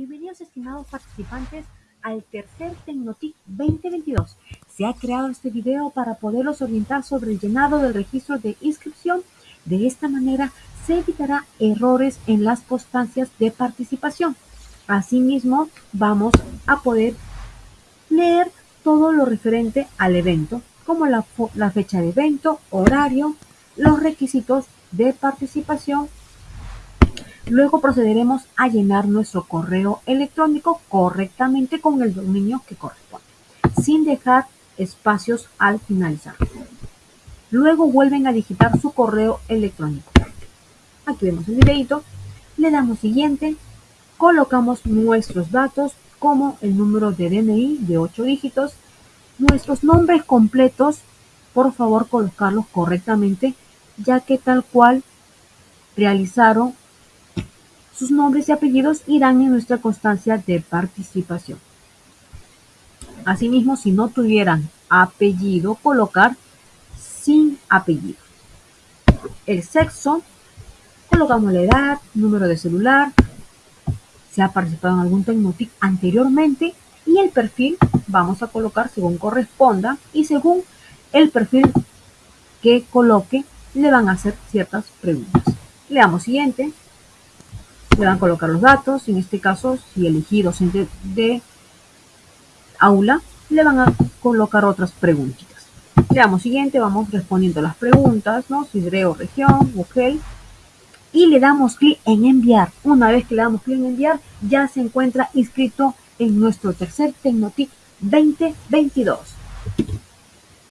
Bienvenidos estimados participantes al tercer Tecnotic 2022. Se ha creado este video para poderlos orientar sobre el llenado del registro de inscripción. De esta manera se evitará errores en las constancias de participación. Asimismo, vamos a poder leer todo lo referente al evento, como la, la fecha de evento, horario, los requisitos de participación Luego procederemos a llenar nuestro correo electrónico correctamente con el dominio que corresponde, sin dejar espacios al finalizar. Luego vuelven a digitar su correo electrónico. Aquí vemos el videito, le damos siguiente, colocamos nuestros datos como el número de DNI de 8 dígitos, nuestros nombres completos, por favor colocarlos correctamente, ya que tal cual realizaron sus nombres y apellidos irán en nuestra constancia de participación. Asimismo, si no tuvieran apellido, colocar sin apellido. El sexo, colocamos la edad, número de celular, si ha participado en algún Tecnotic anteriormente y el perfil vamos a colocar según corresponda y según el perfil que coloque le van a hacer ciertas preguntas. Le damos siguiente le van a colocar los datos, en este caso, si elegí docente de aula, le van a colocar otras preguntitas. Le damos siguiente, vamos respondiendo las preguntas, ¿no? Sidreo, región, UGEL, y le damos clic en enviar. Una vez que le damos clic en enviar, ya se encuentra inscrito en nuestro tercer Tecnotic 2022.